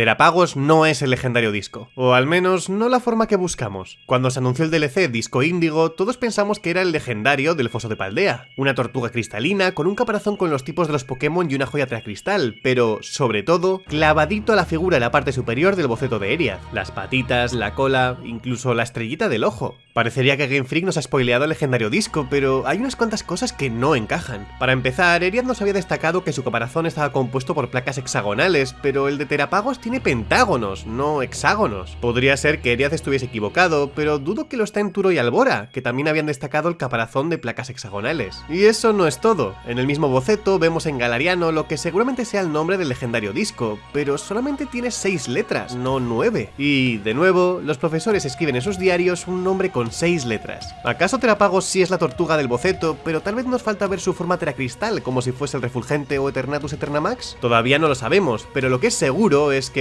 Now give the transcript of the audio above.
Terapagos no es el legendario disco, o al menos no la forma que buscamos. Cuando se anunció el DLC Disco Índigo, todos pensamos que era el legendario del Foso de Paldea, una tortuga cristalina con un caparazón con los tipos de los Pokémon y una joya cristal, pero, sobre todo, clavadito a la figura en la parte superior del boceto de Eriath, las patitas, la cola, incluso la estrellita del ojo. Parecería que Game Freak nos ha spoileado el legendario disco, pero hay unas cuantas cosas que no encajan. Para empezar, Eriath nos había destacado que su caparazón estaba compuesto por placas hexagonales, pero el de Terapagos tiene pentágonos, no hexágonos. Podría ser que Eriaz estuviese equivocado, pero dudo que lo está en Turo y Albora, que también habían destacado el caparazón de placas hexagonales. Y eso no es todo. En el mismo boceto vemos en Galariano lo que seguramente sea el nombre del legendario disco, pero solamente tiene 6 letras, no 9. Y, de nuevo, los profesores escriben en sus diarios un nombre con 6 letras. ¿Acaso Terapagos sí es la tortuga del boceto, pero tal vez nos falta ver su forma teracristal, como si fuese el Refulgente o Eternatus Eternamax? Todavía no lo sabemos, pero lo que es seguro es que